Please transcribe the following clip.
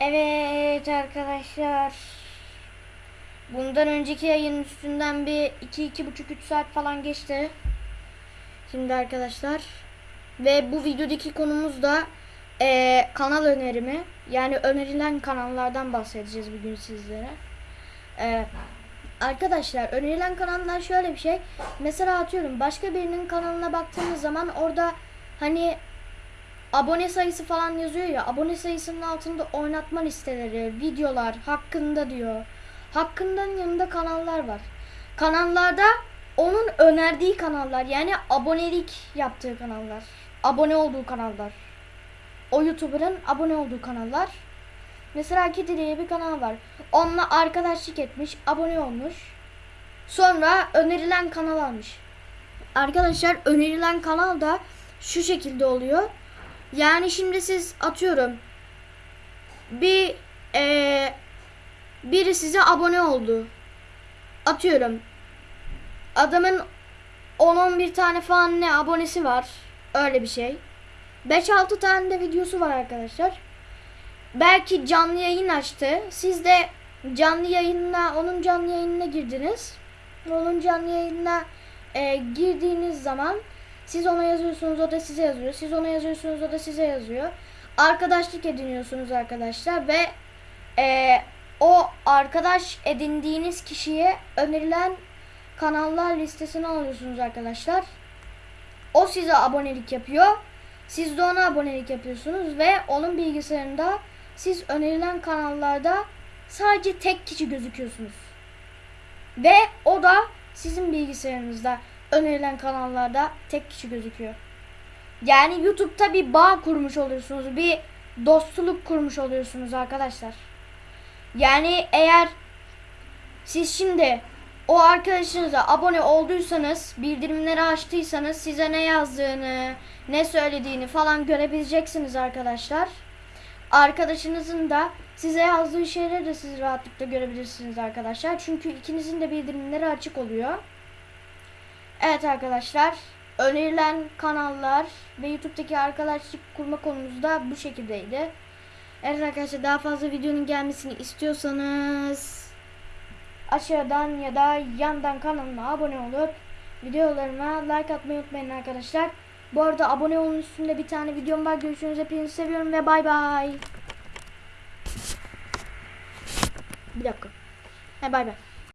Evet arkadaşlar. Bundan önceki yayın üstünden bir 2-2,5-3 saat falan geçti. Şimdi arkadaşlar. Ve bu videodaki konumuz da eee, kanal önerimi. Yani önerilen kanallardan bahsedeceğiz bugün sizlere. Eee, arkadaşlar önerilen kanallar şöyle bir şey. Mesela atıyorum başka birinin kanalına baktığınız zaman orada hani abone sayısı falan yazıyor ya abone sayısının altında oynatma listeleri, videolar hakkında diyor. Hakkından yanında kanallar var. Kanallarda onun önerdiği kanallar yani abonelik yaptığı kanallar. Abone olduğu kanallar. O YouTuber'ın abone olduğu kanallar. Mesela Kedi diye bir kanal var. Onunla arkadaşlık etmiş, abone olmuş. Sonra önerilen kanal almış. Arkadaşlar önerilen kanal da şu şekilde oluyor. Yani şimdi siz atıyorum bir eee, biri size abone oldu. Atıyorum adamın 10-11 tane falan ne abonesi var. Öyle bir şey. 5-6 tane de videosu var arkadaşlar. Belki canlı yayın açtı. Siz de canlı yayınına, onun canlı yayınına girdiniz. Onun canlı yayınına e, girdiğiniz zaman siz ona yazıyorsunuz, o da size yazıyor. Siz ona yazıyorsunuz, o da size yazıyor. Arkadaşlık ediniyorsunuz arkadaşlar ve e, o arkadaş edindiğiniz kişiye önerilen kanallar listesini alıyorsunuz arkadaşlar. O size abonelik yapıyor. Siz de ona abonelik yapıyorsunuz ve onun bilgisayarında siz önerilen kanallarda sadece tek kişi gözüküyorsunuz. Ve o da sizin bilgisayarınızda önerilen kanallarda tek kişi gözüküyor. Yani YouTube'da bir bağ kurmuş oluyorsunuz. Bir dostluk kurmuş oluyorsunuz arkadaşlar. Yani eğer siz şimdi o arkadaşınıza abone olduysanız, bildirimleri açtıysanız size ne yazdığını, ne söylediğini falan görebileceksiniz arkadaşlar. Arkadaşınızın da size yazdığı şeyleri de siz rahatlıkla görebilirsiniz arkadaşlar. Çünkü ikinizin de bildirimleri açık oluyor. Evet arkadaşlar, önerilen kanallar ve YouTube'daki arkadaşlık kurma konumuz da bu şekildeydi. Evet arkadaşlar daha fazla videonun gelmesini istiyorsanız aşağıdan ya da yandan kanalıma abone olup videolarıma like atmayı unutmayın arkadaşlar. Bu arada abone olun üstünde bir tane videom var. Görüşürüz. Hepinizi seviyorum ve bay bay. Bir dakika. He bay bay.